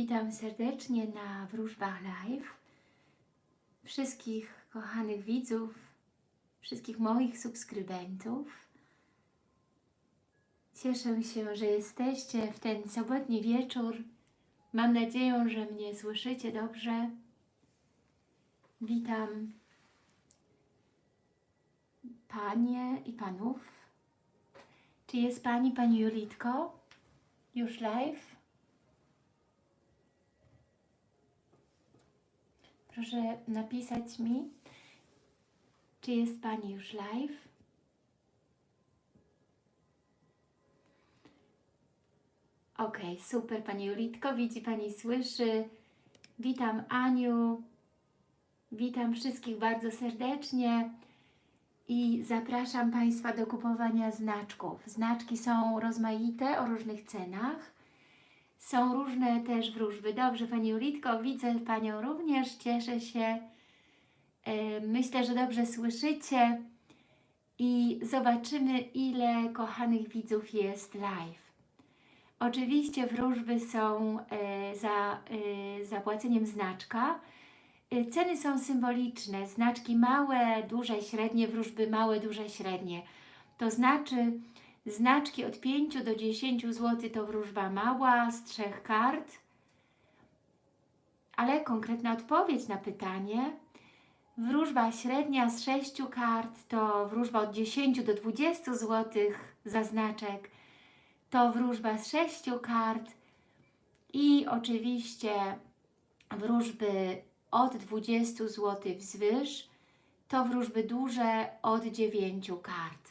Witam serdecznie na Wróżbach Live. Wszystkich kochanych widzów, wszystkich moich subskrybentów. Cieszę się, że jesteście w ten sobotni wieczór. Mam nadzieję, że mnie słyszycie dobrze. Witam Panie i Panów. Czy jest Pani, Pani Julitko? Już live? Proszę napisać mi, czy jest Pani już live. Ok, super Pani Julitko, widzi Pani, słyszy. Witam Aniu, witam wszystkich bardzo serdecznie i zapraszam Państwa do kupowania znaczków. Znaczki są rozmaite, o różnych cenach. Są różne też wróżby. Dobrze, Pani Julitko, widzę Panią również, cieszę się. E, Myślę, że dobrze słyszycie i zobaczymy, ile kochanych widzów jest live. Oczywiście wróżby są e, za e, zapłaceniem znaczka. Ceny są symboliczne, znaczki małe, duże, średnie, wróżby małe, duże, średnie. To znaczy znaczki od 5 do 10 zł to wróżba mała z trzech kart, ale konkretna odpowiedź na pytanie. Wróżba średnia z 6 kart to wróżba od 10 do 20 zł za znaczek. To wróżba z 6 kart i oczywiście wróżby od 20 zł wzwyż to wróżby duże od 9 kart.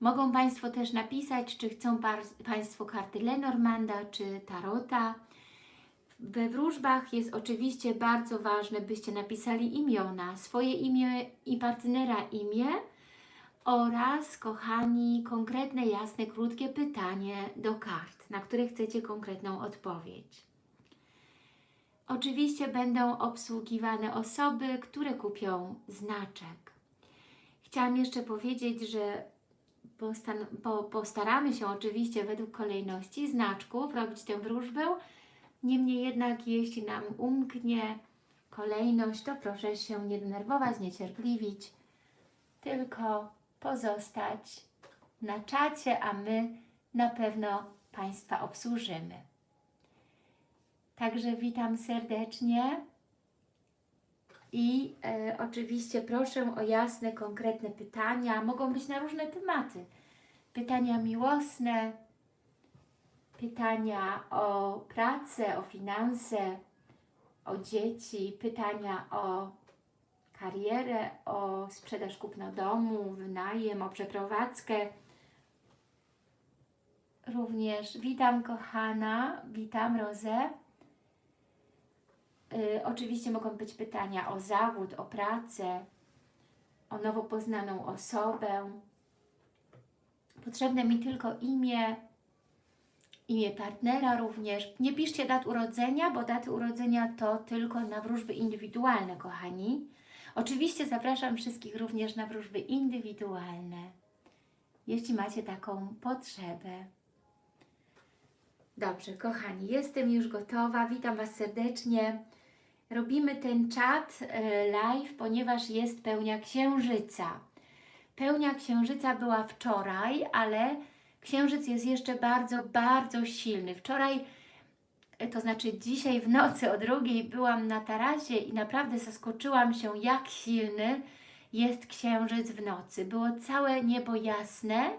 Mogą Państwo też napisać, czy chcą Państwo karty Lenormanda, czy Tarota. We wróżbach jest oczywiście bardzo ważne, byście napisali imiona, swoje imię i partnera imię oraz, kochani, konkretne, jasne, krótkie pytanie do kart, na które chcecie konkretną odpowiedź. Oczywiście będą obsługiwane osoby, które kupią znaczek. Chciałam jeszcze powiedzieć, że po, postaramy się oczywiście według kolejności znaczków robić tę wróżbę. Niemniej jednak, jeśli nam umknie kolejność, to proszę się nie denerwować, niecierpliwić, tylko pozostać na czacie, a my na pewno Państwa obsłużymy. Także witam serdecznie i e, oczywiście proszę o jasne, konkretne pytania. Mogą być na różne tematy. Pytania miłosne, pytania o pracę, o finanse, o dzieci, pytania o karierę, o sprzedaż kupno domu, wynajem, o przeprowadzkę. Również witam kochana, witam Rozę. Y, oczywiście mogą być pytania o zawód, o pracę, o nowo poznaną osobę. Potrzebne mi tylko imię, imię partnera również. Nie piszcie dat urodzenia, bo daty urodzenia to tylko na wróżby indywidualne, kochani. Oczywiście zapraszam wszystkich również na wróżby indywidualne, jeśli macie taką potrzebę. Dobrze, kochani, jestem już gotowa. Witam Was serdecznie. Robimy ten czat e, live, ponieważ jest pełnia księżyca. Pełnia księżyca była wczoraj, ale księżyc jest jeszcze bardzo, bardzo silny. Wczoraj, e, to znaczy dzisiaj w nocy o drugiej byłam na tarasie i naprawdę zaskoczyłam się, jak silny jest księżyc w nocy. Było całe niebo jasne,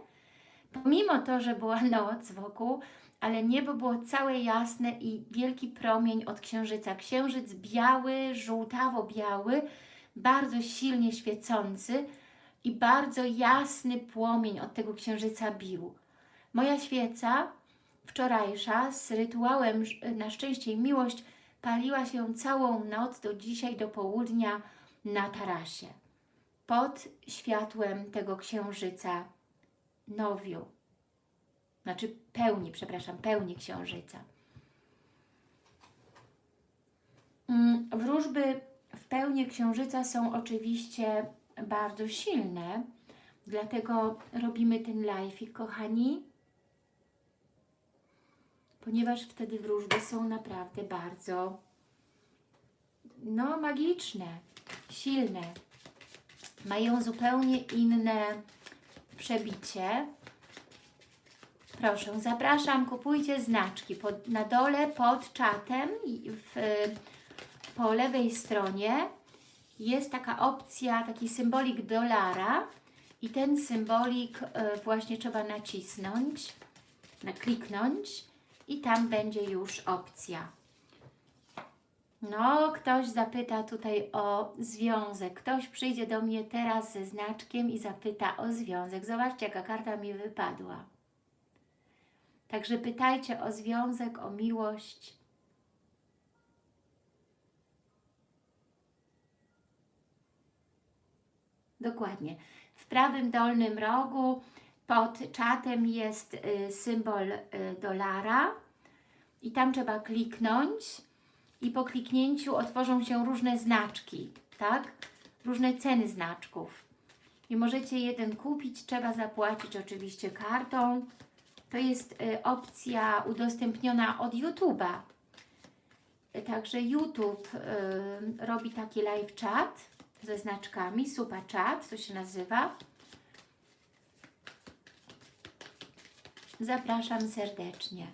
pomimo to, że była noc wokół, ale niebo było całe jasne i wielki promień od księżyca. Księżyc biały, żółtawo-biały, bardzo silnie świecący i bardzo jasny płomień od tego księżyca bił. Moja świeca wczorajsza z rytuałem na szczęście i miłość paliła się całą noc do dzisiaj, do południa na tarasie. Pod światłem tego księżyca nowiu znaczy pełni, przepraszam, pełni księżyca. Mm, wróżby w pełni księżyca są oczywiście bardzo silne, dlatego robimy ten live, kochani, ponieważ wtedy wróżby są naprawdę bardzo no magiczne, silne. Mają zupełnie inne przebicie. Proszę, zapraszam, kupujcie znaczki. Pod, na dole pod czatem w, po lewej stronie jest taka opcja, taki symbolik dolara i ten symbolik e, właśnie trzeba nacisnąć, nakliknąć i tam będzie już opcja. No, ktoś zapyta tutaj o związek. Ktoś przyjdzie do mnie teraz ze znaczkiem i zapyta o związek. Zobaczcie, jaka karta mi wypadła. Także pytajcie o związek, o miłość. Dokładnie. W prawym dolnym rogu pod czatem jest y, symbol y, dolara i tam trzeba kliknąć i po kliknięciu otworzą się różne znaczki, tak? Różne ceny znaczków. I możecie jeden kupić, trzeba zapłacić oczywiście kartą. To jest y, opcja udostępniona od YouTube'a. Także YouTube robi taki live chat ze znaczkami, super chat, to się nazywa. Zapraszam serdecznie.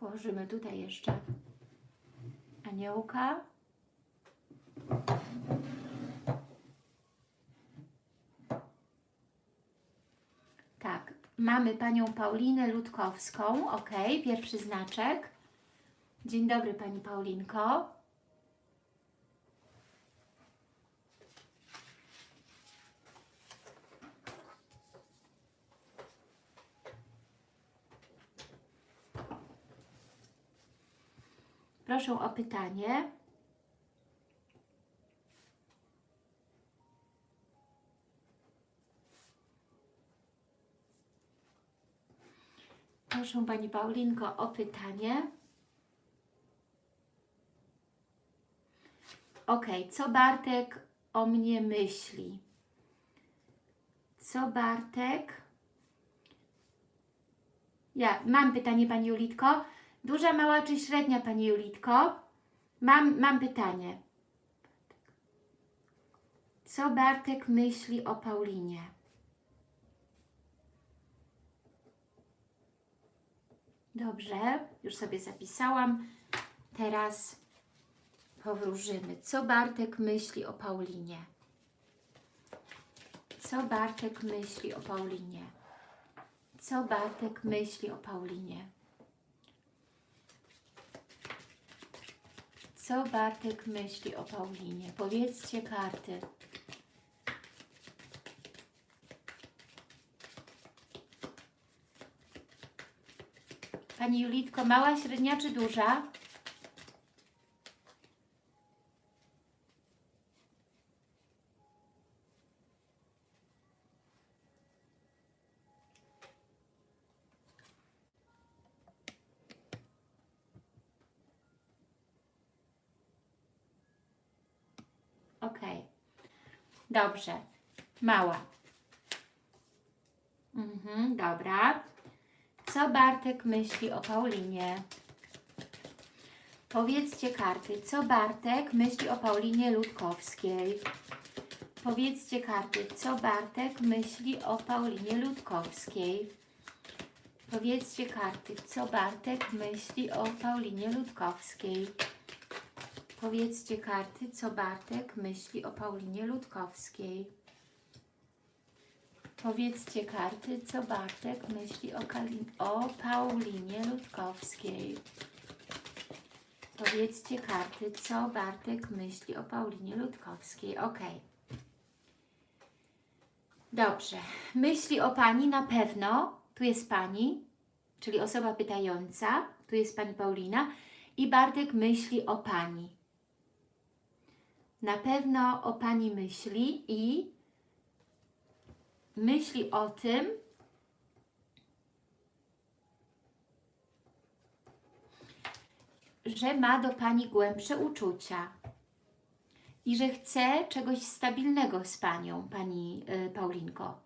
Położymy tutaj jeszcze aniołka. Tak, mamy Panią Paulinę Ludkowską, ok, pierwszy znaczek. Dzień dobry Pani Paulinko. Proszę o pytanie. Proszę Pani Paulinko o pytanie. Ok, co Bartek o mnie myśli? Co Bartek? Ja mam pytanie Pani Julitko. Duża, mała czy średnia Pani Julitko? Mam, mam pytanie. Co Bartek myśli o Paulinie? Dobrze, już sobie zapisałam. Teraz powróżymy. Co Bartek myśli o Paulinie? Co Bartek myśli o Paulinie? Co Bartek myśli o Paulinie? Co Bartek myśli o Paulinie? Powiedzcie karty. Pani Julitko, mała, średnia czy duża? Ok. Dobrze. Mała. Mhm, dobra. Co Bartek myśli o Paulinie? Powiedzcie karty. Co Bartek myśli o Paulinie Ludkowskiej? Powiedzcie karty. Co Bartek myśli o Paulinie Ludkowskiej? Powiedzcie karty. Co Bartek myśli o Paulinie Ludkowskiej? Powiedzcie karty, co Bartek myśli o Paulinie Ludkowskiej. Powiedzcie karty, co Bartek myśli o, Kali o Paulinie Ludkowskiej. Powiedzcie karty, co Bartek myśli o Paulinie Ludkowskiej. Ok. Dobrze. Myśli o Pani na pewno. Tu jest Pani, czyli osoba pytająca. Tu jest Pani Paulina. I Bartek myśli o Pani. Na pewno o Pani myśli i myśli o tym, że ma do Pani głębsze uczucia. i że chce czegoś stabilnego z Panią, Pani y, Paulinko.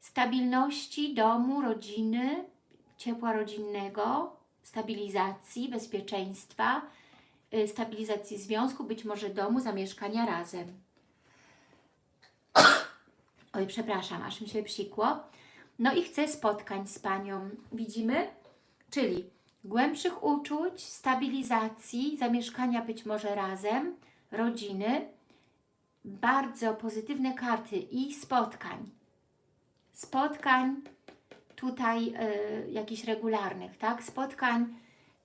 Stabilności domu, rodziny, ciepła rodzinnego, stabilizacji, bezpieczeństwa, y, stabilizacji związku, być może domu, zamieszkania razem. Oj, przepraszam, aż mi się psikło. No i chcę spotkań z Panią. Widzimy? Czyli głębszych uczuć, stabilizacji, zamieszkania być może razem, rodziny, bardzo pozytywne karty i spotkań. Spotkań tutaj y, jakichś regularnych, tak? Spotkań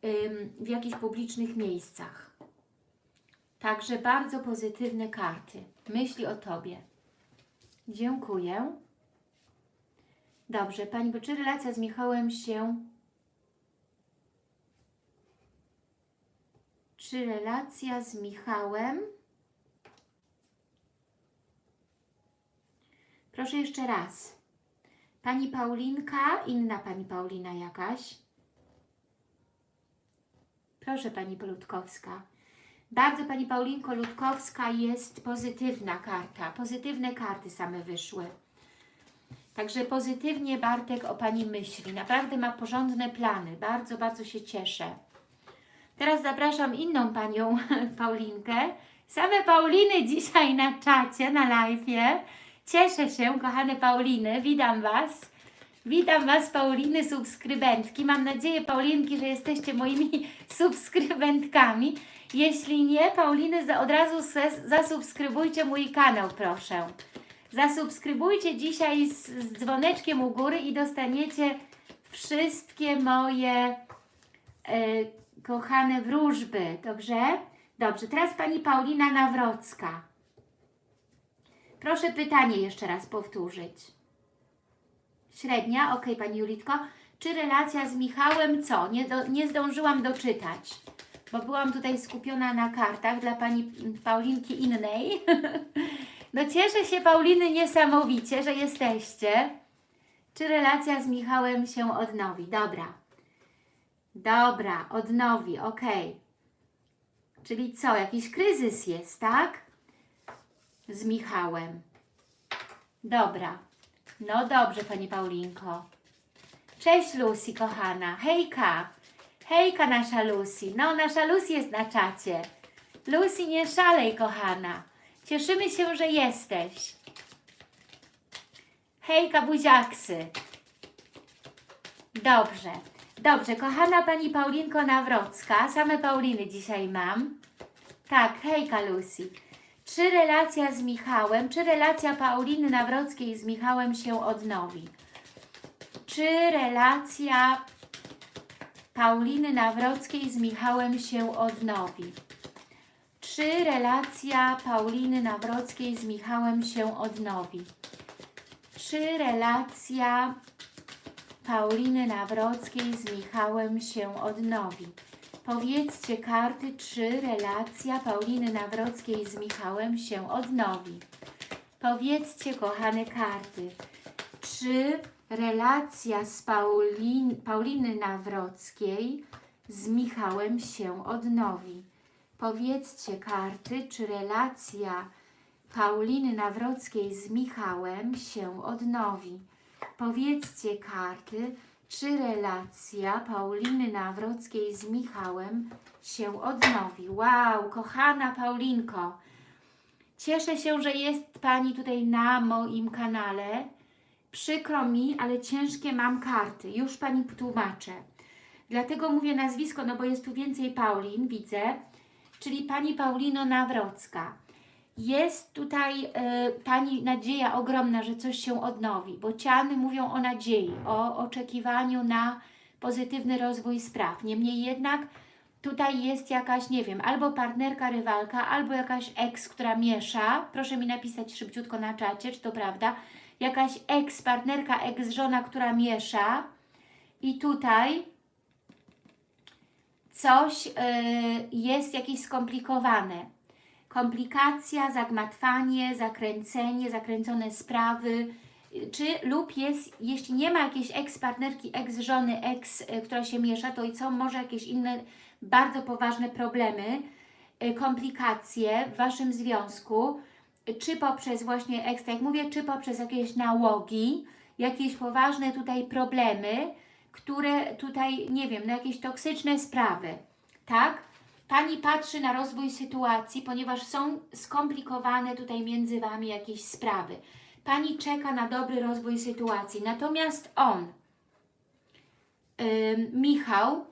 ym, w jakichś publicznych miejscach. Także bardzo pozytywne karty. Myśli o Tobie. Dziękuję. Dobrze, Pani, bo czy relacja z Michałem się... Czy relacja z Michałem... Proszę jeszcze raz. Pani Paulinka, inna Pani Paulina jakaś. Proszę Pani Ludkowska. Bardzo Pani Paulinko Ludkowska jest pozytywna karta. Pozytywne karty same wyszły. Także pozytywnie Bartek o Pani myśli. Naprawdę ma porządne plany. Bardzo, bardzo się cieszę. Teraz zapraszam inną Panią Paulinkę. Same Pauliny dzisiaj na czacie, na live'ie. Cieszę się, kochane Pauliny. Witam Was. Witam Was, Pauliny, subskrybentki. Mam nadzieję, Paulinki, że jesteście moimi subskrybentkami. Jeśli nie, Pauliny, od razu zasubskrybujcie mój kanał, proszę. Zasubskrybujcie dzisiaj z, z dzwoneczkiem u góry i dostaniecie wszystkie moje e, kochane wróżby. Dobrze? Dobrze, teraz Pani Paulina Nawrocka. Proszę pytanie jeszcze raz powtórzyć. Średnia, ok, Pani Julitko. Czy relacja z Michałem co? Nie, do, nie zdążyłam doczytać, bo byłam tutaj skupiona na kartach dla Pani Paulinki innej. No cieszę się Pauliny niesamowicie, że jesteście. Czy relacja z Michałem się odnowi? Dobra. Dobra, odnowi, ok. Czyli co, jakiś kryzys jest, tak? Z Michałem. Dobra. No dobrze, Pani Paulinko. Cześć Lucy, kochana. Hejka. Hejka nasza Lucy. No, nasza Lucy jest na czacie. Lucy, nie szalej, kochana. Cieszymy się, że jesteś. Hejka, buziaksy. Dobrze. Dobrze, kochana Pani Paulinko Nawrocka. Same Pauliny dzisiaj mam. Tak, hejka Lucy. Czy relacja z Michałem, czy relacja Pauliny Nawrockiej z Michałem się odnowi? Czy relacja Pauliny Nawrockiej z Michałem się odnowi? Czy relacja Pauliny Nawrockiej z Michałem się odnowi? Czy relacja Pauliny Nawrockiej z Michałem się odnowi? Powiedzcie karty, czy relacja Pauliny Nawrockiej z Michałem się odnowi. Powiedzcie, kochane karty, czy relacja z Paulin, Pauliny Nawrockiej z Michałem się odnowi. Powiedzcie karty, czy relacja Pauliny Nawrockiej z Michałem się odnowi. Powiedzcie karty, czy relacja Pauliny Nawrockiej z Michałem się odnowi. Wow, kochana Paulinko, cieszę się, że jest Pani tutaj na moim kanale. Przykro mi, ale ciężkie mam karty. Już Pani tłumaczę. Dlatego mówię nazwisko, no bo jest tu więcej Paulin, widzę. Czyli Pani Paulino Nawrocka. Jest tutaj y, Pani nadzieja ogromna, że coś się odnowi, bo ciany mówią o nadziei, o oczekiwaniu na pozytywny rozwój spraw. Niemniej jednak tutaj jest jakaś, nie wiem, albo partnerka, rywalka, albo jakaś ex, która miesza. Proszę mi napisać szybciutko na czacie, czy to prawda. Jakaś ex, partnerka, ex, żona, która miesza. I tutaj coś y, jest jakieś skomplikowane komplikacja, zagmatwanie, zakręcenie, zakręcone sprawy, czy lub jest, jeśli nie ma jakiejś ex-partnerki, ex-żony, ex, y, która się miesza, to i co, może jakieś inne bardzo poważne problemy y, komplikacje w Waszym związku, czy poprzez właśnie ekstra, jak mówię, czy poprzez jakieś nałogi, jakieś poważne tutaj problemy, które tutaj, nie wiem, na jakieś toksyczne sprawy, tak? Pani patrzy na rozwój sytuacji, ponieważ są skomplikowane tutaj między Wami jakieś sprawy. Pani czeka na dobry rozwój sytuacji, natomiast on, ym, Michał,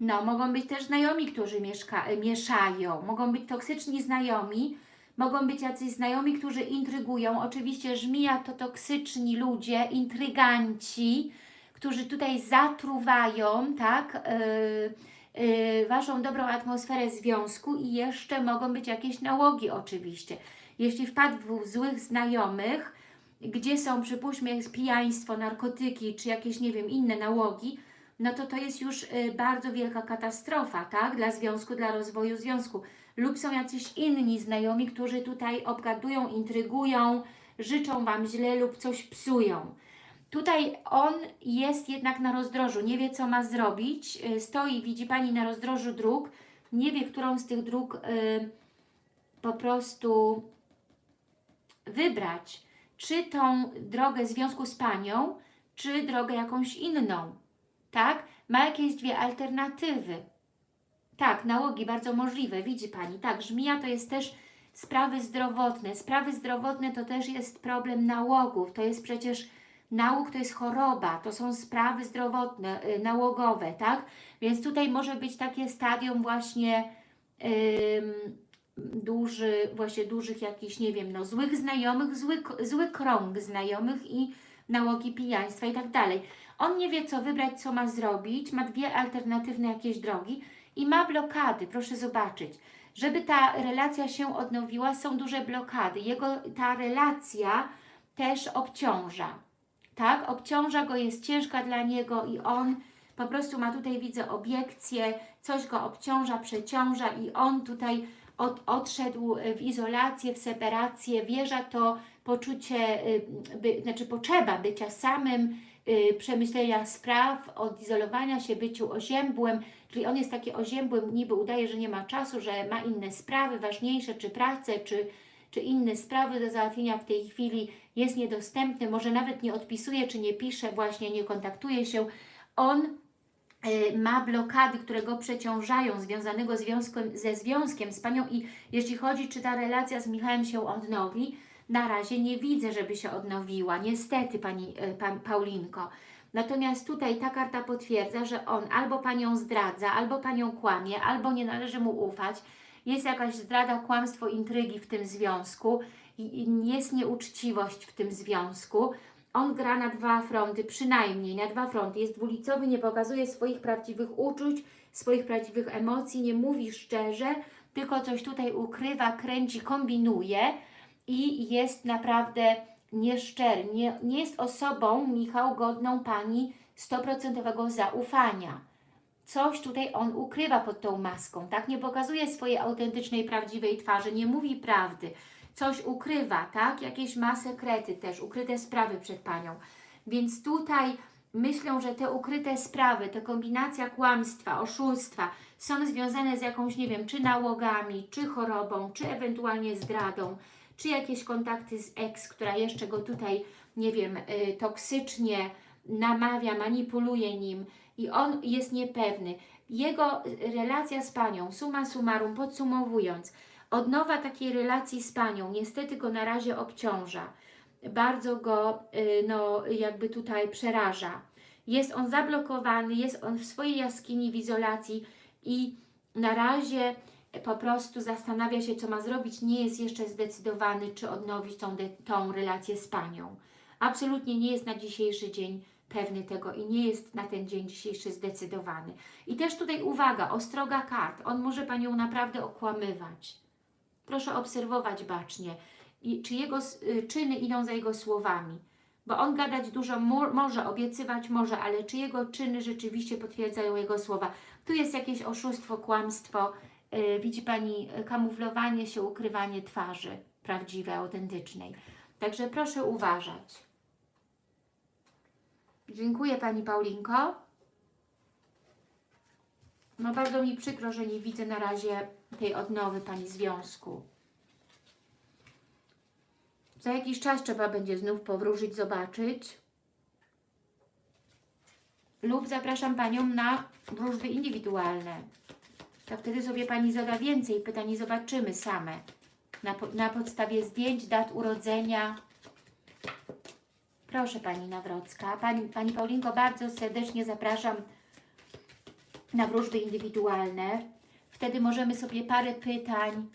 No, mogą być też znajomi, którzy mieszka, y, mieszają, mogą być toksyczni znajomi, mogą być jacyś znajomi, którzy intrygują. Oczywiście żmija to toksyczni ludzie, intryganci, którzy tutaj zatruwają, tak, yy, yy, Waszą dobrą atmosferę związku i jeszcze mogą być jakieś nałogi oczywiście. Jeśli wpadł w złych znajomych, gdzie są, przypuśćmy, pijaństwo, narkotyki, czy jakieś, nie wiem, inne nałogi, no to to jest już y, bardzo wielka katastrofa, tak? Dla związku, dla rozwoju związku. Lub są jacyś inni znajomi, którzy tutaj obgadują, intrygują, życzą Wam źle lub coś psują. Tutaj on jest jednak na rozdrożu, nie wie co ma zrobić, y, stoi, widzi Pani na rozdrożu dróg, nie wie, którą z tych dróg y, po prostu wybrać. Czy tą drogę związku z Panią, czy drogę jakąś inną tak? Ma jakieś dwie alternatywy. Tak, nałogi bardzo możliwe, widzi Pani. Tak, żmija to jest też sprawy zdrowotne. Sprawy zdrowotne to też jest problem nałogów. To jest przecież nałóg to jest choroba, to są sprawy zdrowotne, yy, nałogowe, tak? Więc tutaj może być takie stadium właśnie yy, duży, właśnie dużych jakichś, nie wiem, no złych znajomych, zły, zły krąg znajomych i nałogi pijaństwa i tak dalej. On nie wie, co wybrać, co ma zrobić, ma dwie alternatywne jakieś drogi i ma blokady, proszę zobaczyć. Żeby ta relacja się odnowiła, są duże blokady. Jego ta relacja też obciąża, tak? Obciąża go, jest ciężka dla niego i on po prostu ma tutaj, widzę, obiekcje, coś go obciąża, przeciąża i on tutaj od, odszedł w izolację, w separację, wierza to poczucie, y, by, znaczy potrzeba bycia samym, przemyślenia spraw, odizolowania się, byciu oziębłym, czyli on jest taki oziębłym, niby udaje, że nie ma czasu, że ma inne sprawy ważniejsze, czy pracę, czy, czy inne sprawy do załatwienia w tej chwili, jest niedostępny, może nawet nie odpisuje, czy nie pisze, właśnie nie kontaktuje się. On y, ma blokady, które go przeciążają, związanego związkiem, ze związkiem z Panią i jeśli chodzi, czy ta relacja z Michałem się odnowi, na razie nie widzę, żeby się odnowiła. Niestety, Pani e, Paulinko. Natomiast tutaj ta karta potwierdza, że on albo Panią zdradza, albo Panią kłamie, albo nie należy mu ufać. Jest jakaś zdrada, kłamstwo, intrygi w tym związku. Jest nieuczciwość w tym związku. On gra na dwa fronty, przynajmniej na dwa fronty. Jest dwulicowy, nie pokazuje swoich prawdziwych uczuć, swoich prawdziwych emocji, nie mówi szczerze, tylko coś tutaj ukrywa, kręci, kombinuje i jest naprawdę nieszczery. Nie, nie jest osobą, Michał, godną Pani 100% zaufania. Coś tutaj on ukrywa pod tą maską, tak? Nie pokazuje swojej autentycznej, prawdziwej twarzy, nie mówi prawdy. Coś ukrywa, tak? Jakieś ma sekrety też, ukryte sprawy przed Panią. Więc tutaj myślą, że te ukryte sprawy, ta kombinacja kłamstwa, oszustwa są związane z jakąś, nie wiem, czy nałogami, czy chorobą, czy ewentualnie zdradą, czy jakieś kontakty z ex, która jeszcze go tutaj, nie wiem, y, toksycznie namawia, manipuluje nim i on jest niepewny. Jego relacja z Panią, suma summarum, podsumowując, odnowa takiej relacji z Panią niestety go na razie obciąża. Bardzo go, y, no, jakby tutaj przeraża. Jest on zablokowany, jest on w swojej jaskini, w izolacji i na razie po prostu zastanawia się, co ma zrobić, nie jest jeszcze zdecydowany, czy odnowić tą, tą relację z Panią. Absolutnie nie jest na dzisiejszy dzień pewny tego i nie jest na ten dzień dzisiejszy zdecydowany. I też tutaj uwaga, ostroga kart. On może Panią naprawdę okłamywać. Proszę obserwować bacznie, I, czy jego y, czyny idą za jego słowami. Bo on gadać dużo mo może, obiecywać może, ale czy jego czyny rzeczywiście potwierdzają jego słowa. Tu jest jakieś oszustwo, kłamstwo, widzi Pani kamuflowanie się, ukrywanie twarzy prawdziwej, autentycznej. Także proszę uważać. Dziękuję Pani Paulinko. No bardzo mi przykro, że nie widzę na razie tej odnowy Pani związku. Za jakiś czas trzeba będzie znów powróżyć, zobaczyć. Lub zapraszam Panią na wróżby indywidualne. To wtedy sobie Pani zada więcej pytań i zobaczymy same. Na, na podstawie zdjęć, dat urodzenia. Proszę Pani Nawrocka. Pani, Pani Paulinko, bardzo serdecznie zapraszam na wróżby indywidualne. Wtedy możemy sobie parę pytań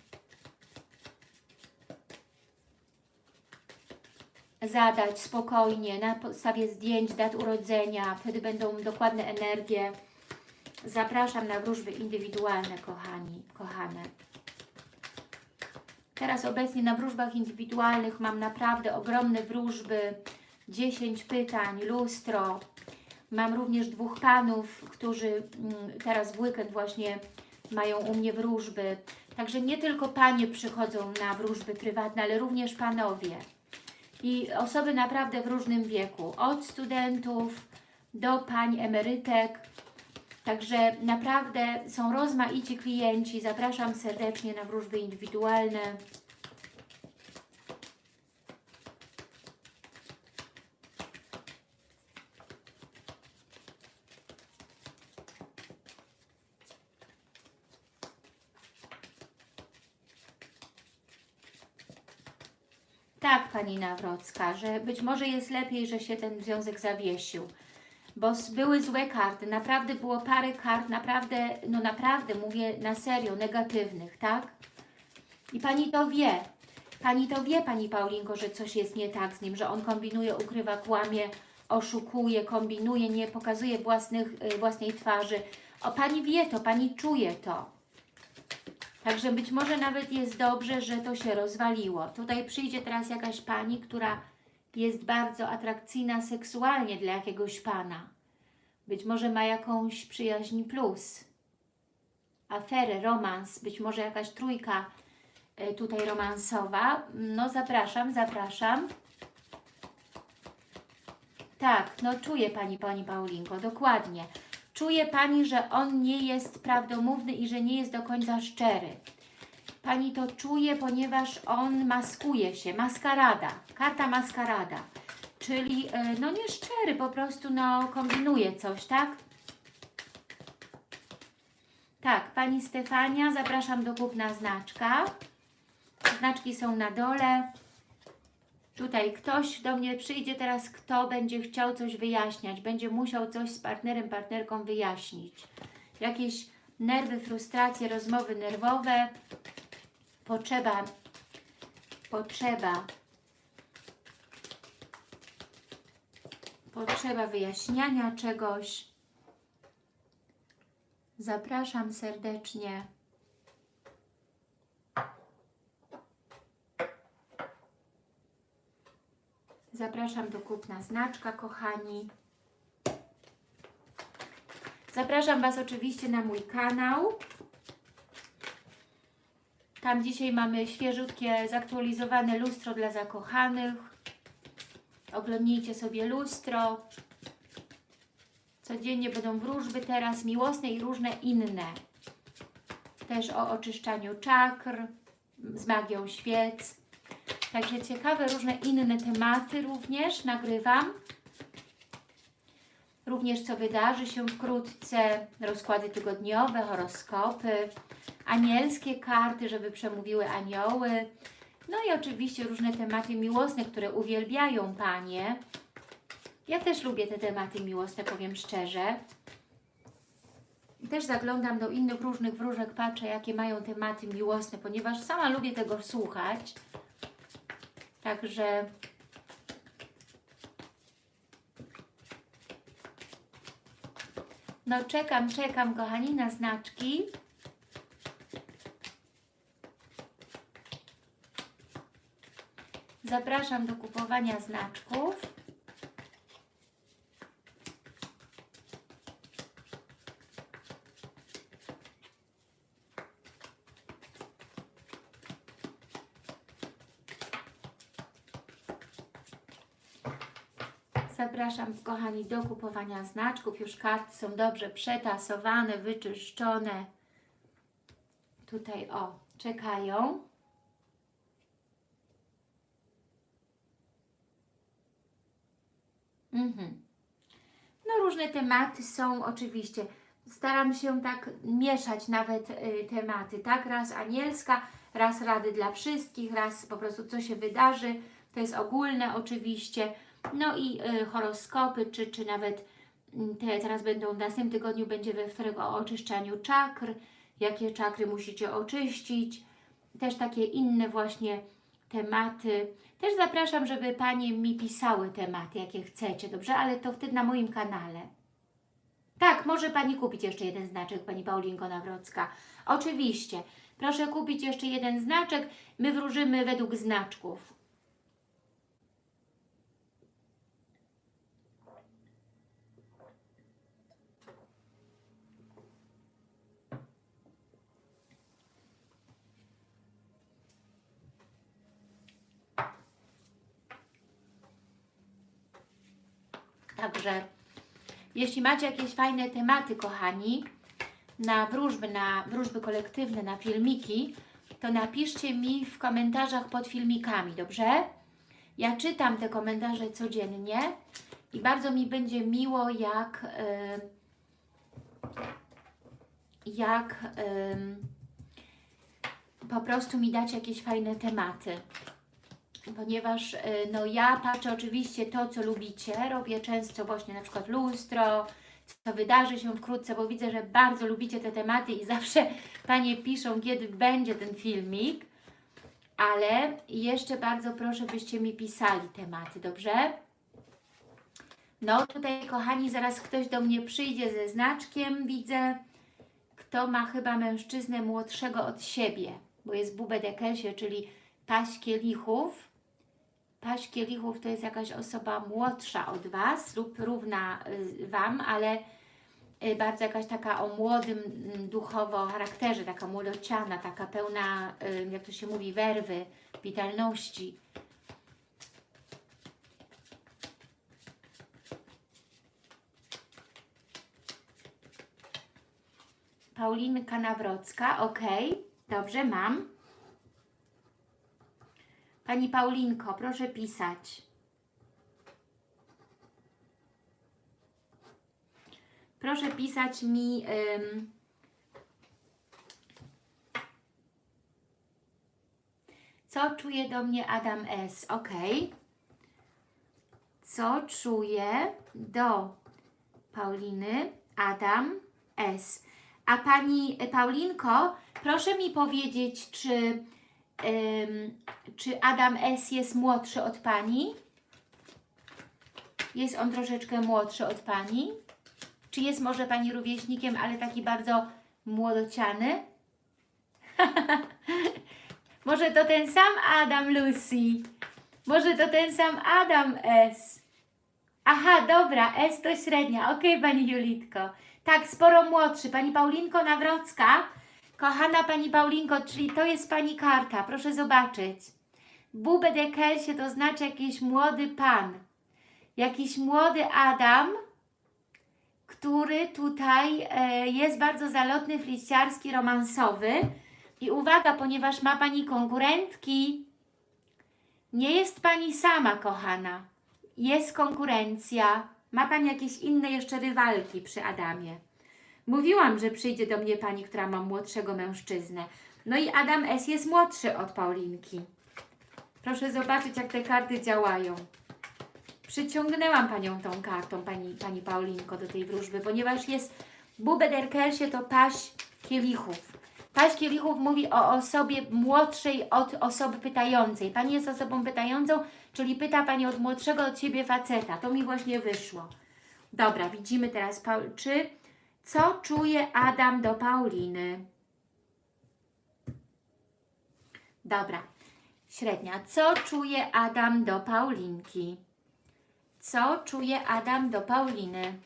zadać spokojnie na podstawie zdjęć, dat urodzenia. Wtedy będą dokładne energie. Zapraszam na wróżby indywidualne, kochani, kochane. Teraz obecnie na wróżbach indywidualnych mam naprawdę ogromne wróżby, 10 pytań, lustro. Mam również dwóch panów, którzy mm, teraz w weekend właśnie mają u mnie wróżby. Także nie tylko panie przychodzą na wróżby prywatne, ale również panowie. I osoby naprawdę w różnym wieku, od studentów do pań emerytek. Także naprawdę są rozmaici klienci. Zapraszam serdecznie na wróżby indywidualne. Tak, Pani Nawrocka, że być może jest lepiej, że się ten związek zawiesił. Bo były złe karty, naprawdę było parę kart, naprawdę, no naprawdę mówię na serio, negatywnych, tak? I Pani to wie. Pani to wie, Pani Paulinko, że coś jest nie tak z nim, że on kombinuje, ukrywa, kłamie, oszukuje, kombinuje, nie pokazuje własnych, y, własnej twarzy. O, Pani wie to, Pani czuje to. Także być może nawet jest dobrze, że to się rozwaliło. Tutaj przyjdzie teraz jakaś Pani, która jest bardzo atrakcyjna seksualnie dla jakiegoś Pana. Być może ma jakąś przyjaźń plus. Aferę, romans, być może jakaś trójka e, tutaj romansowa. No zapraszam, zapraszam. Tak, no czuje Pani, Pani Paulinko, dokładnie. Czuje Pani, że on nie jest prawdomówny i że nie jest do końca szczery. Pani to czuje, ponieważ on maskuje się, maskarada, karta maskarada, czyli e, no nieszczery, po prostu no kombinuje coś, tak? Tak, Pani Stefania, zapraszam do kupna znaczka. Znaczki są na dole. Tutaj ktoś do mnie przyjdzie teraz, kto będzie chciał coś wyjaśniać, będzie musiał coś z partnerem, partnerką wyjaśnić. Jakieś nerwy, frustracje, rozmowy nerwowe, potrzeba, potrzeba, potrzeba wyjaśniania czegoś. Zapraszam serdecznie. Zapraszam do kupna znaczka, kochani. Zapraszam Was oczywiście na mój kanał. Tam dzisiaj mamy świeżutkie, zaktualizowane lustro dla zakochanych. Oglądnijcie sobie lustro. Codziennie będą wróżby teraz, miłosne i różne inne. Też o oczyszczaniu czakr, z magią świec. Także ciekawe różne inne tematy również nagrywam. Również co wydarzy się wkrótce, rozkłady tygodniowe, horoskopy, anielskie karty, żeby przemówiły anioły. No i oczywiście różne tematy miłosne, które uwielbiają Panie. Ja też lubię te tematy miłosne, powiem szczerze. Też zaglądam do innych różnych wróżek, patrzę jakie mają tematy miłosne, ponieważ sama lubię tego słuchać. Także no czekam, czekam kochani na znaczki. Zapraszam do kupowania znaczków. zapraszam, kochani, do kupowania znaczków. Już karty są dobrze przetasowane, wyczyszczone. Tutaj, o, czekają. Mhm. No różne tematy są oczywiście. Staram się tak mieszać nawet y, tematy, tak? Raz anielska, raz rady dla wszystkich, raz po prostu co się wydarzy. To jest ogólne oczywiście. No i y, horoskopy, czy, czy nawet mm, te teraz będą w następnym tygodniu, będzie we wtorek o oczyszczaniu czakr, jakie czakry musicie oczyścić. Też takie inne właśnie tematy. Też zapraszam, żeby Panie mi pisały tematy, jakie chcecie, dobrze? Ale to wtedy na moim kanale. Tak, może Pani kupić jeszcze jeden znaczek, Pani Paulinko Nawrocka. Oczywiście. Proszę kupić jeszcze jeden znaczek. My wróżymy według znaczków. Także jeśli macie jakieś fajne tematy, kochani, na wróżby, na wróżby kolektywne, na filmiki, to napiszcie mi w komentarzach pod filmikami, dobrze? Ja czytam te komentarze codziennie i bardzo mi będzie miło, jak, jak po prostu mi dać jakieś fajne tematy ponieważ y, no ja patrzę oczywiście to, co lubicie, robię często właśnie na przykład lustro, co wydarzy się wkrótce, bo widzę, że bardzo lubicie te tematy i zawsze Panie piszą, kiedy będzie ten filmik, ale jeszcze bardzo proszę, byście mi pisali tematy, dobrze? No tutaj, kochani, zaraz ktoś do mnie przyjdzie ze znaczkiem, widzę, kto ma chyba mężczyznę młodszego od siebie, bo jest Bubę Dekelsie, czyli paść kielichów, Paść kielichów to jest jakaś osoba młodsza od Was lub równa y, Wam, ale y, bardzo jakaś taka o młodym mm, duchowo charakterze, taka młodociana, taka pełna, y, jak to się mówi, werwy, witalności. Paulinka Nawrocka, ok, dobrze, mam. Pani Paulinko, proszę pisać. Proszę pisać mi... Ym, co czuje do mnie Adam S? Ok. Co czuje do Pauliny Adam S? A Pani Paulinko, proszę mi powiedzieć, czy czy Adam S. jest młodszy od Pani? Jest on troszeczkę młodszy od Pani? Czy jest może Pani rówieśnikiem, ale taki bardzo młodociany? może to ten sam Adam Lucy? Może to ten sam Adam S? Aha, dobra, S to średnia. Ok, Pani Julitko. Tak, sporo młodszy. Pani Paulinko Nawrocka Kochana Pani Paulinko, czyli to jest Pani karta, proszę zobaczyć. Bube de Kelsie to znaczy jakiś młody Pan, jakiś młody Adam, który tutaj e, jest bardzo zalotny, fliściarski, romansowy. I uwaga, ponieważ ma Pani konkurentki, nie jest Pani sama, kochana. Jest konkurencja, ma Pani jakieś inne jeszcze rywalki przy Adamie. Mówiłam, że przyjdzie do mnie pani, która ma młodszego mężczyznę. No i Adam S. jest młodszy od Paulinki. Proszę zobaczyć, jak te karty działają. Przyciągnęłam Panią tą kartą, Pani, pani Paulinko, do tej wróżby, ponieważ jest Bubederkelsie to paść kielichów. Paść kielichów mówi o osobie młodszej od osoby pytającej. Pani jest osobą pytającą, czyli pyta Pani od młodszego od siebie faceta. To mi właśnie wyszło. Dobra, widzimy teraz, czy co czuje Adam do Pauliny? Dobra, średnia. Co czuje Adam do Paulinki? Co czuje Adam do Pauliny?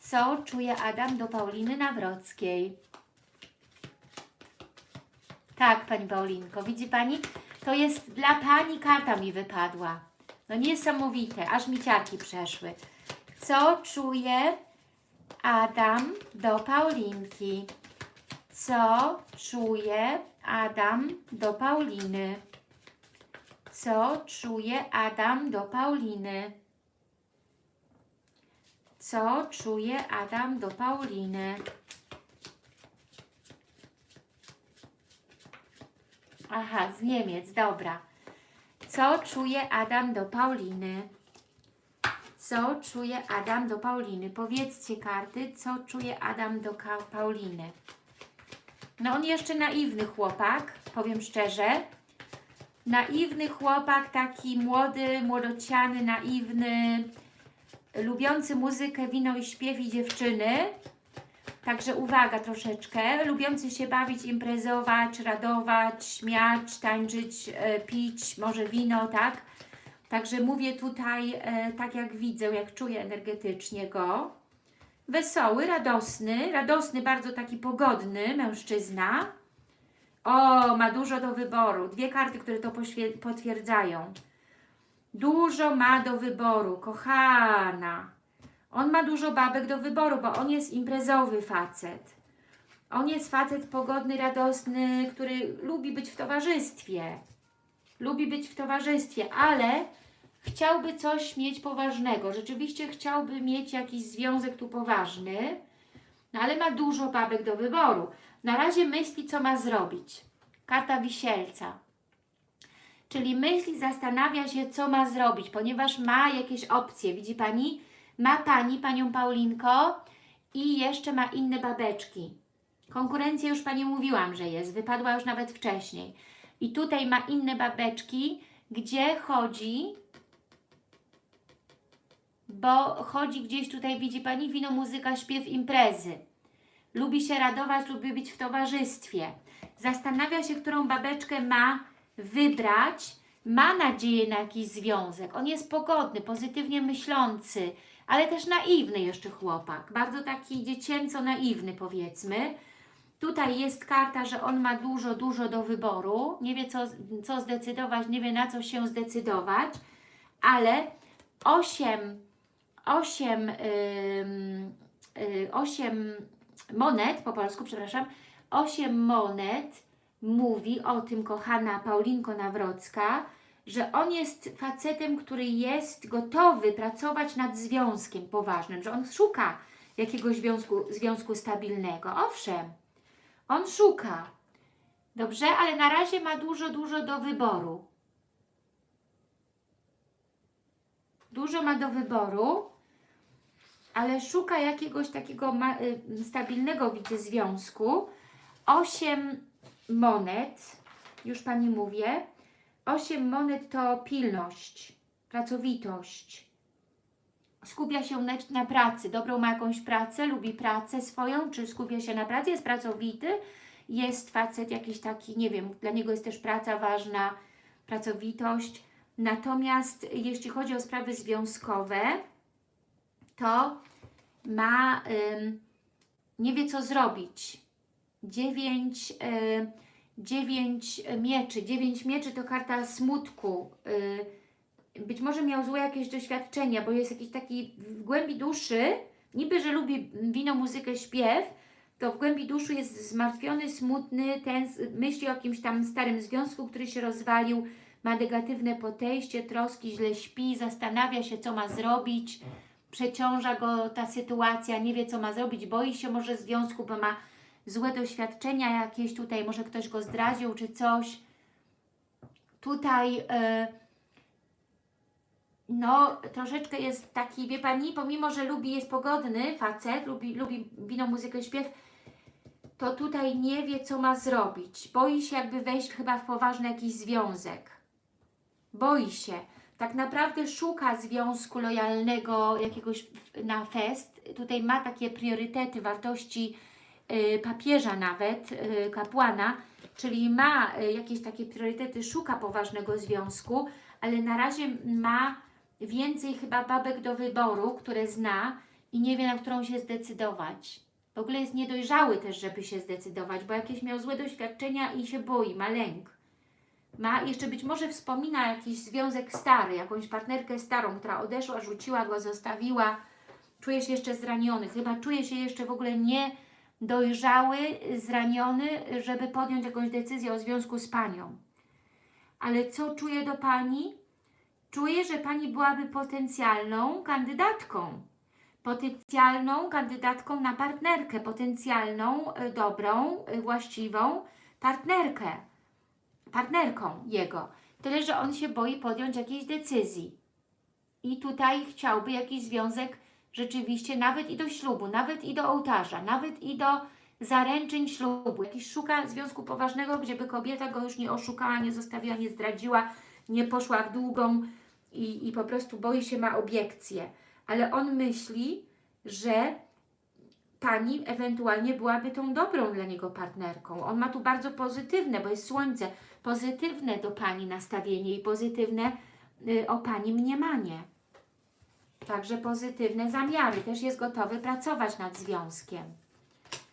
Co czuje Adam do Pauliny Nawrockiej? Tak, Pani Paulinko, widzi Pani? To jest dla Pani karta mi wypadła. No niesamowite, aż mi ciarki przeszły. Co czuje Adam do Paulinki? Co czuje Adam do Pauliny? Co czuje Adam do Pauliny? Co czuje Adam do Pauliny? Aha, z Niemiec, dobra. Co czuje Adam do Pauliny? Co czuje Adam do Pauliny? Powiedzcie karty, co czuje Adam do Pauliny. No on jeszcze naiwny chłopak, powiem szczerze. Naiwny chłopak, taki młody, młodociany, naiwny, lubiący muzykę, wino i śpiew i dziewczyny. Także uwaga troszeczkę, lubiący się bawić, imprezować, radować, śmiać, tańczyć, e, pić, może wino, tak? Także mówię tutaj e, tak jak widzę, jak czuję energetycznie go. Wesoły, radosny, radosny, bardzo taki pogodny mężczyzna. O, ma dużo do wyboru. Dwie karty, które to potwierdzają. Dużo ma do wyboru, kochana. On ma dużo babek do wyboru, bo on jest imprezowy facet. On jest facet pogodny, radosny, który lubi być w towarzystwie. Lubi być w towarzystwie, ale chciałby coś mieć poważnego. Rzeczywiście chciałby mieć jakiś związek tu poważny, no ale ma dużo babek do wyboru. Na razie myśli, co ma zrobić. Karta wisielca. Czyli myśli, zastanawia się, co ma zrobić, ponieważ ma jakieś opcje. Widzi Pani? Ma Pani, Panią Paulinko i jeszcze ma inne babeczki. Konkurencja już Pani mówiłam, że jest. Wypadła już nawet wcześniej. I tutaj ma inne babeczki, gdzie chodzi, bo chodzi gdzieś tutaj, widzi Pani, wino, muzyka, śpiew, imprezy. Lubi się radować, lubi być w towarzystwie. Zastanawia się, którą babeczkę ma wybrać. Ma nadzieję na jakiś związek. On jest pogodny, pozytywnie myślący, ale też naiwny jeszcze chłopak. Bardzo taki dziecięco naiwny powiedzmy. Tutaj jest karta, że on ma dużo, dużo do wyboru. Nie wie co, co zdecydować, nie wie na co się zdecydować, ale 8, 8, ym, y, 8 monet, po polsku, przepraszam, 8 monet mówi o tym, kochana Paulinko Nawrocka, że on jest facetem, który jest gotowy pracować nad związkiem poważnym, że on szuka jakiegoś związku, związku stabilnego. Owszem, on szuka. Dobrze, ale na razie ma dużo, dużo do wyboru. Dużo ma do wyboru, ale szuka jakiegoś takiego y, stabilnego, widzę, związku. Osiem monet, już Pani mówię, osiem monet to pilność, pracowitość. Skupia się na pracy, dobrą ma jakąś pracę, lubi pracę swoją, czy skupia się na pracy, jest pracowity, jest facet jakiś taki, nie wiem, dla niego jest też praca ważna, pracowitość. Natomiast jeśli chodzi o sprawy związkowe, to ma, ym, nie wie co zrobić. Dziewięć, y, dziewięć mieczy. Dziewięć mieczy to karta smutku. Y, być może miał złe jakieś doświadczenia, bo jest jakiś taki w głębi duszy, niby, że lubi wino, muzykę, śpiew, to w głębi duszy jest zmartwiony, smutny, ten myśli o jakimś tam starym związku, który się rozwalił, ma negatywne podejście, troski, źle śpi, zastanawia się, co ma zrobić, przeciąża go ta sytuacja, nie wie, co ma zrobić, boi się może związku, bo ma złe doświadczenia jakieś tutaj, może ktoś go zdradził, czy coś. Tutaj yy, no, troszeczkę jest taki, wie Pani, pomimo, że lubi, jest pogodny facet, lubi, lubi wino, muzykę, śpiew, to tutaj nie wie, co ma zrobić. Boi się jakby wejść chyba w poważny jakiś związek. Boi się. Tak naprawdę szuka związku lojalnego jakiegoś na fest. Tutaj ma takie priorytety, wartości y, papieża nawet, y, kapłana, czyli ma y, jakieś takie priorytety, szuka poważnego związku, ale na razie ma więcej chyba babek do wyboru, które zna i nie wie, na którą się zdecydować. W ogóle jest niedojrzały też, żeby się zdecydować, bo jakieś miał złe doświadczenia i się boi, ma lęk. Ma jeszcze być może wspomina jakiś związek stary, jakąś partnerkę starą, która odeszła, rzuciła go, zostawiła. Czuje się jeszcze zraniony, chyba czuje się jeszcze w ogóle nie dojrzały, zraniony, żeby podjąć jakąś decyzję o związku z Panią. Ale co czuje do Pani? Czuje, że Pani byłaby potencjalną kandydatką. Potencjalną kandydatką na partnerkę, potencjalną, y, dobrą, y, właściwą partnerkę. Partnerką jego. Tyle, że on się boi podjąć jakiejś decyzji. I tutaj chciałby jakiś związek rzeczywiście nawet i do ślubu, nawet i do ołtarza, nawet i do zaręczyn ślubu. Jakiś szuka związku poważnego, gdzie by kobieta go już nie oszukała, nie zostawiła, nie zdradziła, nie poszła w długą i, i po prostu boi się, ma obiekcje. Ale on myśli, że Pani ewentualnie byłaby tą dobrą dla niego partnerką. On ma tu bardzo pozytywne, bo jest słońce, pozytywne do Pani nastawienie i pozytywne y, o Pani mniemanie. Także pozytywne zamiary. Też jest gotowy pracować nad związkiem.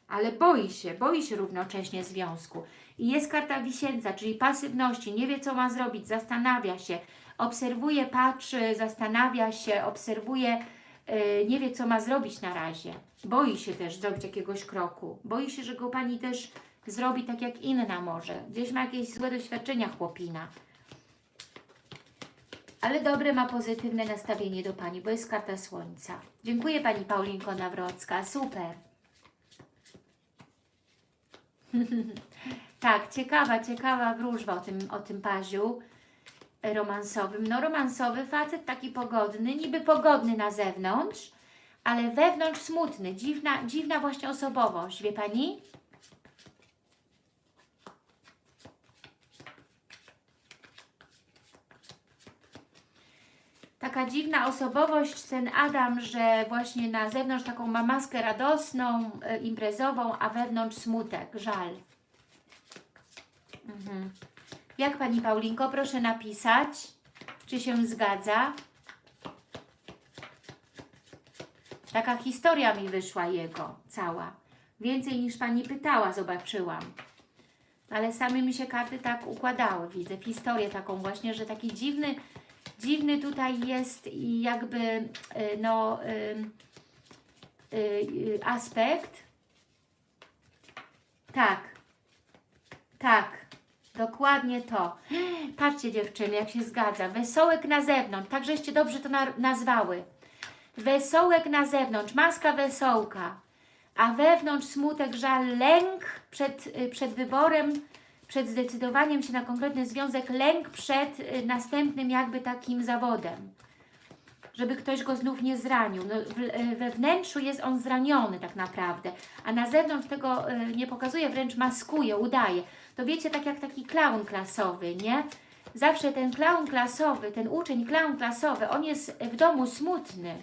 Ale boi się, boi się równocześnie związku. I jest karta wisielca, czyli pasywności. Nie wie, co ma zrobić, zastanawia się. Obserwuje, patrzy, zastanawia się, obserwuje, yy, nie wie, co ma zrobić na razie. Boi się też zrobić jakiegoś kroku. Boi się, że go Pani też zrobi tak jak inna może. Gdzieś ma jakieś złe doświadczenia chłopina ale dobre ma pozytywne nastawienie do Pani, bo jest karta Słońca. Dziękuję Pani Paulinko Nawrocka, super. tak, ciekawa, ciekawa wróżba o tym, o tym paziu romansowym. No romansowy facet, taki pogodny, niby pogodny na zewnątrz, ale wewnątrz smutny, dziwna, dziwna właśnie osobowość, wie Pani? Taka dziwna osobowość ten Adam, że właśnie na zewnątrz taką ma maskę radosną, e, imprezową, a wewnątrz smutek, żal. Mhm. Jak Pani Paulinko, proszę napisać, czy się zgadza. Taka historia mi wyszła jego, cała. Więcej niż Pani pytała, zobaczyłam. Ale same mi się karty tak układały, widzę historię taką właśnie, że taki dziwny, dziwny tutaj jest jakby y, no, y, y, aspekt. Tak, tak, dokładnie to. Patrzcie dziewczyny, jak się zgadza. Wesołek na zewnątrz, tak żeście dobrze to na, nazwały. Wesołek na zewnątrz, maska wesołka, a wewnątrz smutek, żal, lęk przed, przed wyborem, przed zdecydowaniem się na konkretny związek, lęk przed y, następnym jakby takim zawodem. Żeby ktoś go znów nie zranił. No, y, we wnętrzu jest on zraniony tak naprawdę, a na zewnątrz tego y, nie pokazuje, wręcz maskuje, udaje. To wiecie, tak jak taki klaun klasowy, nie? Zawsze ten klaun klasowy, ten uczeń klaun klasowy, on jest w domu smutny,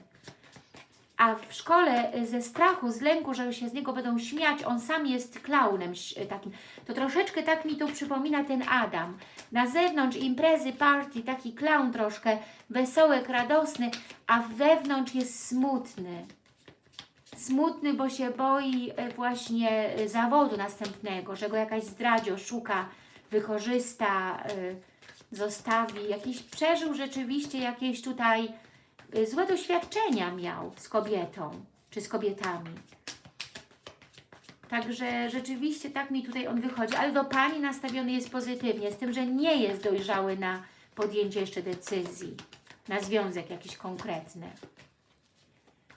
a w szkole y, ze strachu, z lęku, że się z niego będą śmiać, on sam jest klaunem y, takim. To troszeczkę tak mi tu przypomina ten Adam. Na zewnątrz imprezy, party, taki klaun troszkę, wesołek, radosny, a wewnątrz jest smutny. Smutny, bo się boi y, właśnie zawodu następnego, że go jakaś zdradzi, oszuka, wykorzysta, zostawi. Jakiś przeżył rzeczywiście jakieś tutaj złe doświadczenia miał z kobietą, czy z kobietami. Także rzeczywiście tak mi tutaj on wychodzi, ale do Pani nastawiony jest pozytywnie, z tym, że nie jest dojrzały na podjęcie jeszcze decyzji, na związek jakiś konkretny.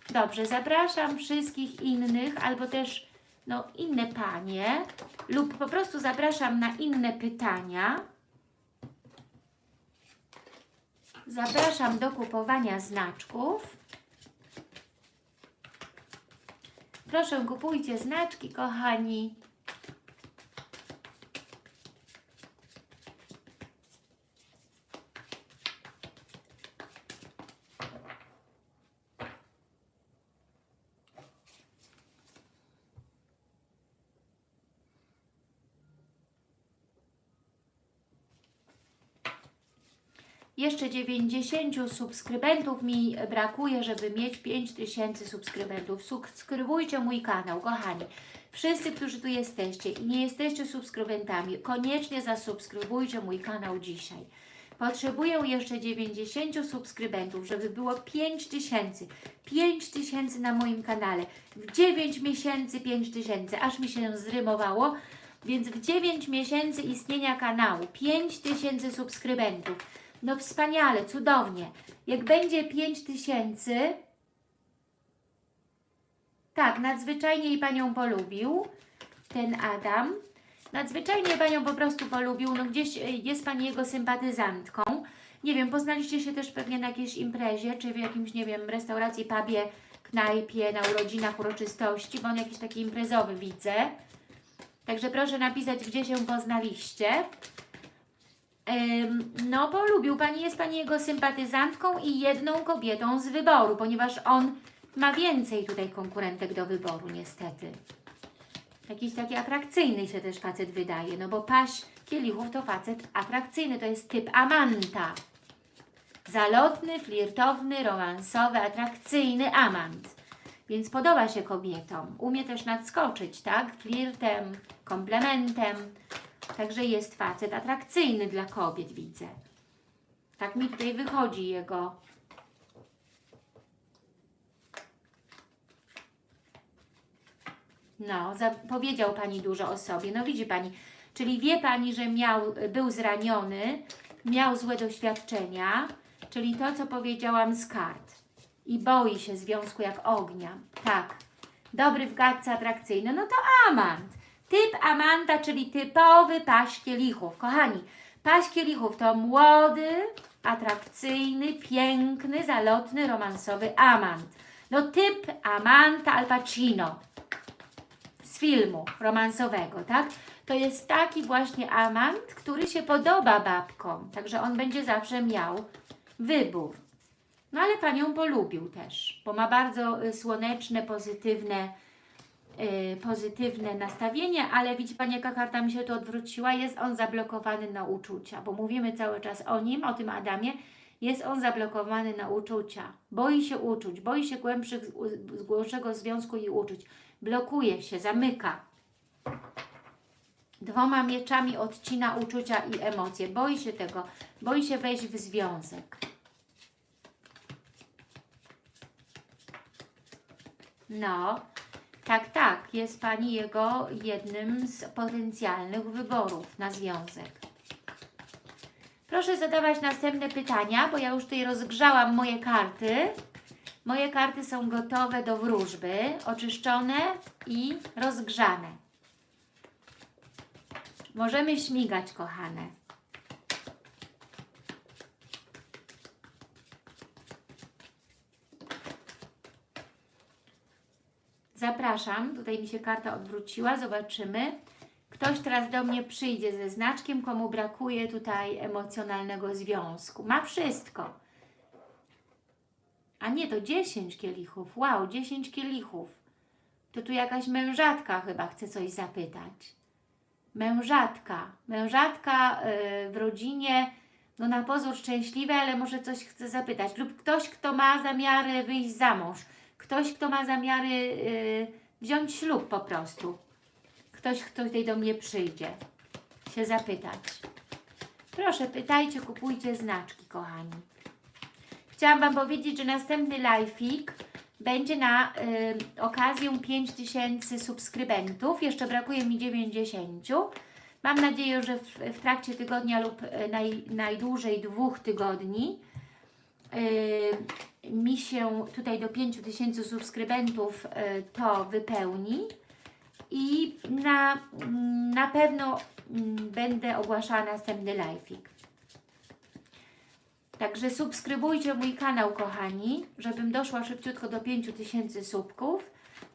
Dobrze, zapraszam wszystkich innych, albo też no, inne Panie, lub po prostu zapraszam na inne pytania. Zapraszam do kupowania znaczków. Proszę, kupujcie znaczki, kochani. Jeszcze 90 subskrybentów mi brakuje, żeby mieć 5000 subskrybentów. Subskrybujcie mój kanał, kochani. Wszyscy, którzy tu jesteście i nie jesteście subskrybentami, koniecznie zasubskrybujcie mój kanał dzisiaj. Potrzebuję jeszcze 90 subskrybentów, żeby było 5000. 5000 na moim kanale. W 9 miesięcy 5000, aż mi się zrymowało. Więc w 9 miesięcy istnienia kanału 5000 subskrybentów. No wspaniale, cudownie. Jak będzie 5000, tak, nadzwyczajnie jej Panią polubił, ten Adam. Nadzwyczajnie Panią po prostu polubił, no gdzieś e, jest Pani jego sympatyzantką. Nie wiem, poznaliście się też pewnie na jakiejś imprezie, czy w jakimś, nie wiem, restauracji, pubie, knajpie, na urodzinach, uroczystości, bo on jakiś taki imprezowy widzę. Także proszę napisać, gdzie się poznaliście. No, polubił Pani, jest Pani jego sympatyzantką i jedną kobietą z wyboru, ponieważ on ma więcej tutaj konkurentek do wyboru, niestety. Jakiś taki atrakcyjny się też facet wydaje, no bo Paś Kielichów to facet atrakcyjny, to jest typ Amanta. Zalotny, flirtowny, romansowy, atrakcyjny amant. Więc podoba się kobietom. Umie też nadskoczyć, tak? Flirtem, komplementem. Także jest facet atrakcyjny dla kobiet, widzę. Tak mi tutaj wychodzi jego No, powiedział Pani dużo o sobie. No widzi Pani, czyli wie Pani, że miał, był zraniony, miał złe doświadczenia, czyli to, co powiedziałam z kart. I boi się związku jak ognia. Tak. Dobry w gadce, atrakcyjny. No to amant. Typ amanta, czyli typowy paś kielichów. Kochani, paś kielichów to młody, atrakcyjny, piękny, zalotny, romansowy amant. No typ amanta Al Pacino z filmu romansowego, tak? To jest taki właśnie amant, który się podoba babkom, także on będzie zawsze miał wybór. No ale Panią polubił też, bo ma bardzo y, słoneczne, pozytywne, pozytywne nastawienie, ale widzi Pani, jaka karta mi się tu odwróciła? Jest on zablokowany na uczucia, bo mówimy cały czas o nim, o tym Adamie, jest on zablokowany na uczucia. Boi się uczuć, boi się głębszych, głębszego związku i uczuć blokuje się, zamyka. Dwoma mieczami odcina uczucia i emocje. Boi się tego, boi się wejść w związek. No, tak, tak, jest Pani jego jednym z potencjalnych wyborów na związek. Proszę zadawać następne pytania, bo ja już tutaj rozgrzałam moje karty. Moje karty są gotowe do wróżby, oczyszczone i rozgrzane. Możemy śmigać, kochane. Zapraszam, tutaj mi się karta odwróciła, zobaczymy. Ktoś teraz do mnie przyjdzie ze znaczkiem, komu brakuje tutaj emocjonalnego związku. Ma wszystko a nie, to 10 kielichów. Wow, 10 kielichów. To tu jakaś mężatka chyba chce coś zapytać. Mężatka. Mężatka yy, w rodzinie, no na pozór szczęśliwe, ale może coś chce zapytać. Lub ktoś, kto ma zamiary wyjść za mąż. Ktoś, kto ma zamiary yy, wziąć ślub po prostu. Ktoś, kto tutaj do mnie przyjdzie. Się zapytać. Proszę, pytajcie, kupujcie znaczki, kochani. Chciałam Wam powiedzieć, że następny live'ik będzie na y, okazję 5000 subskrybentów. Jeszcze brakuje mi 90. Mam nadzieję, że w, w trakcie tygodnia lub y, naj, najdłużej dwóch tygodni y, mi się tutaj do 5000 subskrybentów y, to wypełni i na, na pewno mm, będę ogłaszała następny live'ik. Także subskrybujcie mój kanał, kochani, żebym doszła szybciutko do 5000 subków.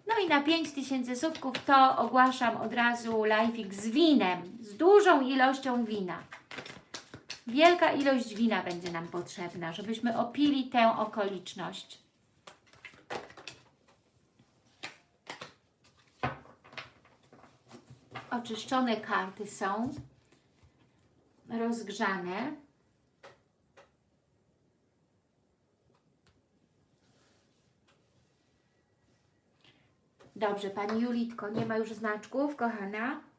No i na 5000 subków to ogłaszam od razu live'ik z winem, z dużą ilością wina. Wielka ilość wina będzie nam potrzebna, żebyśmy opili tę okoliczność. Oczyszczone karty są rozgrzane. Dobrze, Pani Julitko, nie ma już znaczków, kochana.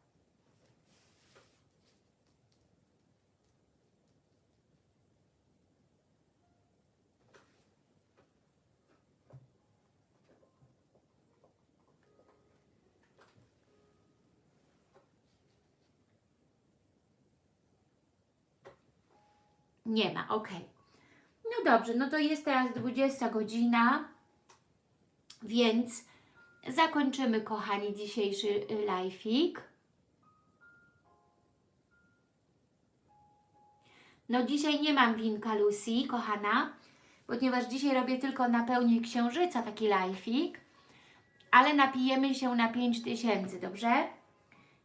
Nie ma, ok. No dobrze, no to jest teraz 20 godzina, więc zakończymy, kochani, dzisiejszy y, live'ik. No dzisiaj nie mam winka Lucy, kochana, ponieważ dzisiaj robię tylko na pełni księżyca taki live'ik, ale napijemy się na 5000, dobrze?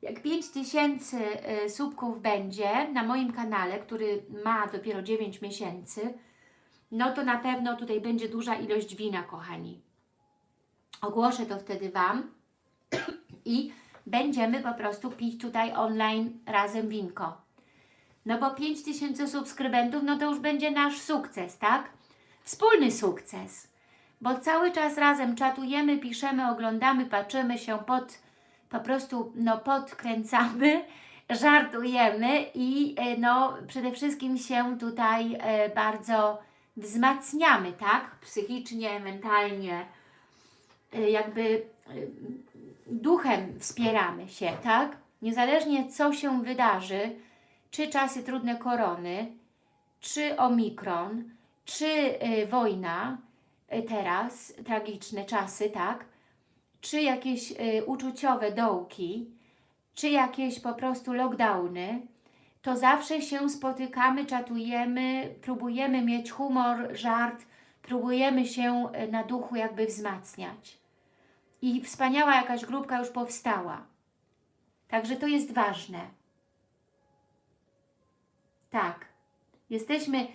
Jak 5000 y, subków będzie na moim kanale, który ma dopiero 9 miesięcy, no to na pewno tutaj będzie duża ilość wina, kochani. Ogłoszę to wtedy Wam i będziemy po prostu pić tutaj online razem winko. No bo 5000 subskrybentów, no to już będzie nasz sukces, tak? Wspólny sukces. Bo cały czas razem czatujemy, piszemy, oglądamy, patrzymy się pod, po prostu no podkręcamy, żartujemy i e, no przede wszystkim się tutaj e, bardzo wzmacniamy, tak? Psychicznie, mentalnie, y, jakby duchem wspieramy się, tak? Niezależnie co się wydarzy, czy czasy trudne korony, czy omikron, czy wojna teraz, tragiczne czasy, tak? Czy jakieś uczuciowe dołki, czy jakieś po prostu lockdowny, to zawsze się spotykamy, czatujemy, próbujemy mieć humor, żart, próbujemy się e, na duchu jakby wzmacniać. I wspaniała jakaś grupka już powstała. Także to jest ważne. Tak. Jesteśmy,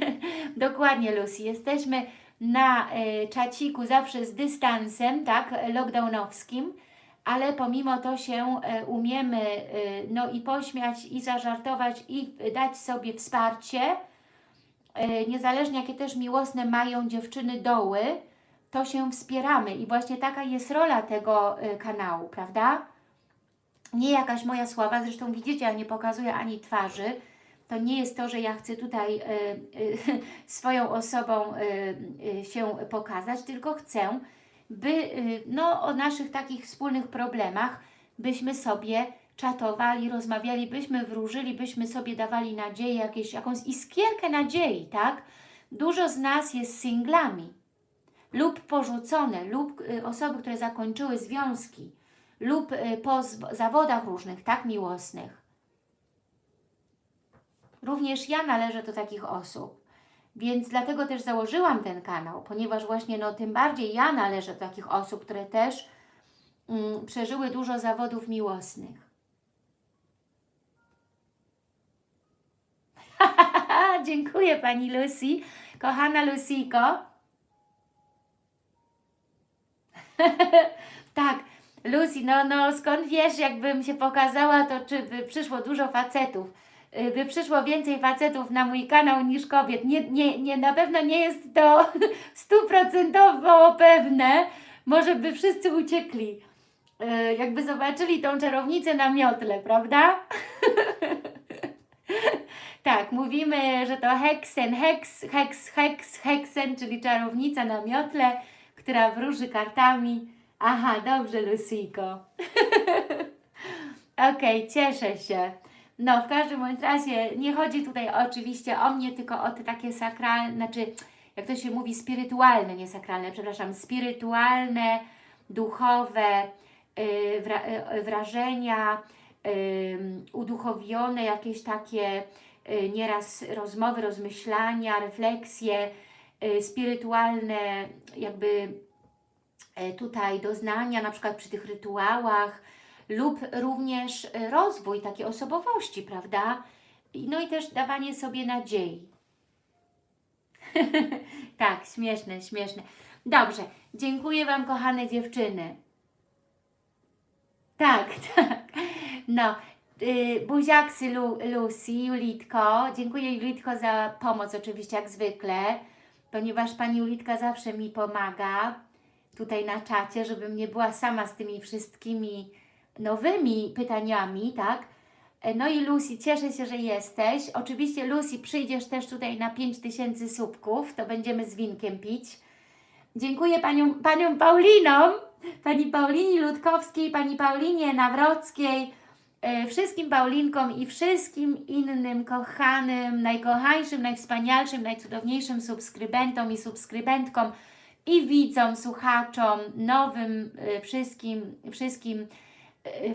dokładnie Lucy, jesteśmy na e, czaciku zawsze z dystansem, tak, lockdownowskim, ale pomimo to się e, umiemy e, no i pośmiać, i zażartować, i dać sobie wsparcie, niezależnie jakie też miłosne mają dziewczyny doły, to się wspieramy i właśnie taka jest rola tego kanału, prawda? Nie jakaś moja sława, zresztą widzicie, ja nie pokazuję ani twarzy, to nie jest to, że ja chcę tutaj y, y, swoją osobą y, się pokazać, tylko chcę, by no, o naszych takich wspólnych problemach byśmy sobie czatowali, rozmawiali, byśmy wróżyli, byśmy sobie dawali nadzieję, jakieś, jakąś iskierkę nadziei, tak? Dużo z nas jest singlami lub porzucone, lub osoby, które zakończyły związki, lub po zawodach różnych, tak miłosnych. Również ja należę do takich osób. Więc dlatego też założyłam ten kanał, ponieważ właśnie no, tym bardziej ja należę do takich osób, które też mm, przeżyły dużo zawodów miłosnych. Dziękuję Pani Lucy. Kochana Lucyko. tak, Lucy, no, no skąd wiesz, jakbym się pokazała, to czy by przyszło dużo facetów? Y, by przyszło więcej facetów na mój kanał niż kobiet. Nie, nie, nie, na pewno nie jest to stuprocentowo pewne. Może by wszyscy uciekli. Y, jakby zobaczyli tą czarownicę na miotle, prawda? tak, mówimy, że to heksen, heks, heks, heks, heksen, czyli czarownica na miotle, która wróży kartami. Aha, dobrze, Lucyjko. Okej, okay, cieszę się. No, w każdym bądź razie nie chodzi tutaj oczywiście o mnie, tylko o te takie sakralne, znaczy, jak to się mówi, spirytualne, nie sakralne, przepraszam, spirytualne, duchowe yy, wra yy, wrażenia, yy, uduchowione jakieś takie yy, nieraz rozmowy, rozmyślania, refleksje, yy, spirytualne jakby yy, tutaj doznania, na przykład przy tych rytuałach, lub również y, rozwój takiej osobowości, prawda? No i też dawanie sobie nadziei. tak, śmieszne, śmieszne. Dobrze, dziękuję Wam, kochane dziewczyny. Tak, tak. No, yy, buziaksy Lu, Lucy, Julitko. Dziękuję Julitko za pomoc oczywiście, jak zwykle, ponieważ Pani Julitka zawsze mi pomaga tutaj na czacie, żebym nie była sama z tymi wszystkimi nowymi pytaniami, tak? E, No i Lucy, cieszę się, że jesteś. Oczywiście Lucy, przyjdziesz też tutaj na 5000 subków, to będziemy z winkiem pić. Dziękuję paniom, paniom Paulinom, pani Paulinie Ludkowskiej, pani Paulinie Nawrockiej, e, wszystkim Paulinkom i wszystkim innym kochanym, najkochańszym, najwspanialszym, najcudowniejszym subskrybentom i subskrybentkom i widzom, słuchaczom, nowym e, wszystkim, wszystkim,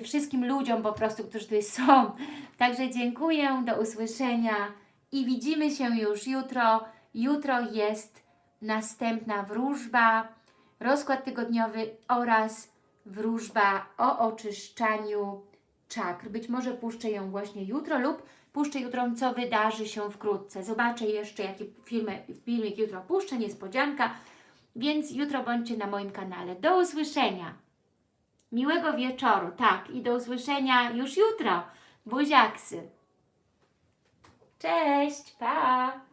wszystkim ludziom po prostu, którzy tutaj są. Także dziękuję, do usłyszenia i widzimy się już jutro. Jutro jest następna wróżba, rozkład tygodniowy oraz wróżba o oczyszczaniu czakr. Być może puszczę ją właśnie jutro lub puszczę jutro, co wydarzy się wkrótce. Zobaczę jeszcze, jaki filmy, filmik jutro puszczę, niespodzianka, więc jutro bądźcie na moim kanale. Do usłyszenia. Miłego wieczoru, tak, i do usłyszenia już jutro. Buziaksy. Cześć, pa!